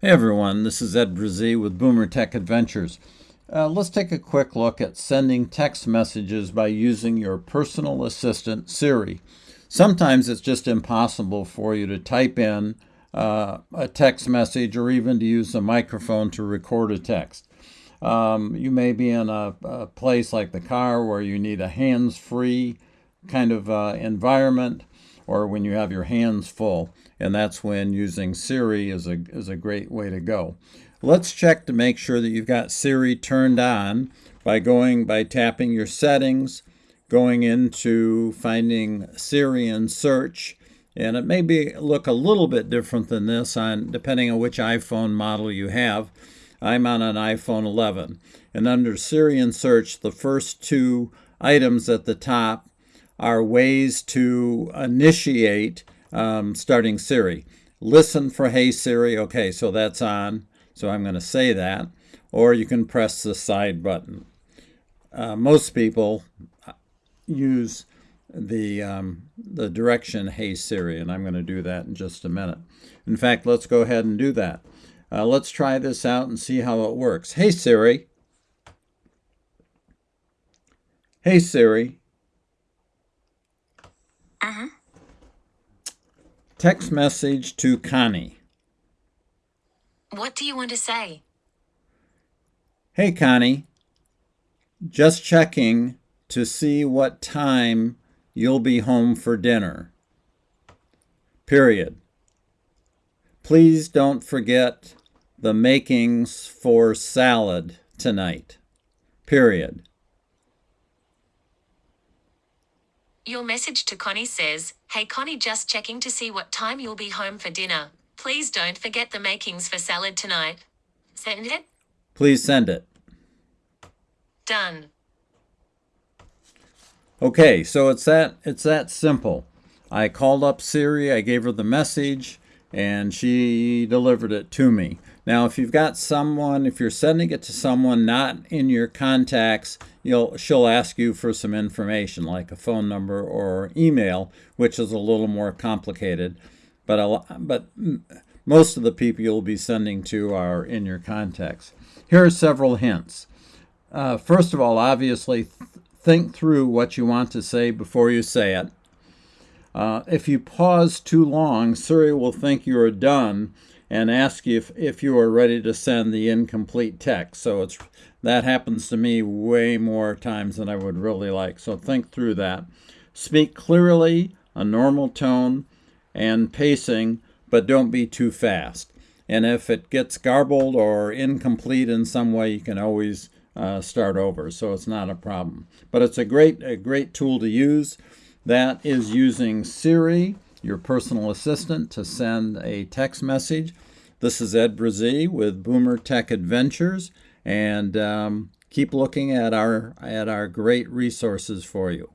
Hey everyone, this is Ed Brazee with Boomer Tech Adventures. Uh, let's take a quick look at sending text messages by using your personal assistant Siri. Sometimes it's just impossible for you to type in uh, a text message or even to use a microphone to record a text. Um, you may be in a, a, place like the car where you need a hands-free kind of uh, environment or when you have your hands full. And that's when using Siri is a, is a great way to go. Let's check to make sure that you've got Siri turned on by going by tapping your settings, going into finding Siri in search, and it may be look a little bit different than this on depending on which iPhone model you have. I'm on an iPhone 11. And under Siri in search, the first two items at the top are ways to initiate um, starting Siri. Listen for Hey Siri. Okay, so that's on. So I'm going to say that. Or you can press the side button. Uh, most people use the, um, the direction Hey Siri, and I'm going to do that in just a minute. In fact, let's go ahead and do that. Uh, let's try this out and see how it works. Hey Siri. Hey Siri. Text message to Connie. What do you want to say? Hey Connie, just checking to see what time you'll be home for dinner. Period. Please don't forget the makings for salad tonight. Period. Your message to Connie says, Hey Connie, just checking to see what time you'll be home for dinner. Please don't forget the makings for salad tonight. Send it? Please send it. Done. Okay, so it's that it's that simple. I called up Siri, I gave her the message, and she delivered it to me. Now, if you've got someone, if you're sending it to someone not in your contacts, you'll she'll ask you for some information like a phone number or email, which is a little more complicated. But a, but most of the people you'll be sending to are in your contacts. Here are several hints. Uh, first of all, obviously, th think through what you want to say before you say it. Uh, if you pause too long, Siri will think you are done and ask you if, if you are ready to send the incomplete text. So it's that happens to me way more times than I would really like. So think through that. Speak clearly, a normal tone, and pacing, but don't be too fast. And if it gets garbled or incomplete in some way, you can always uh, start over. So it's not a problem. But it's a great, a great tool to use. That is using Siri your personal assistant to send a text message. This is Ed Brazee with Boomer Tech Adventures, and um, keep looking at our at our great resources for you.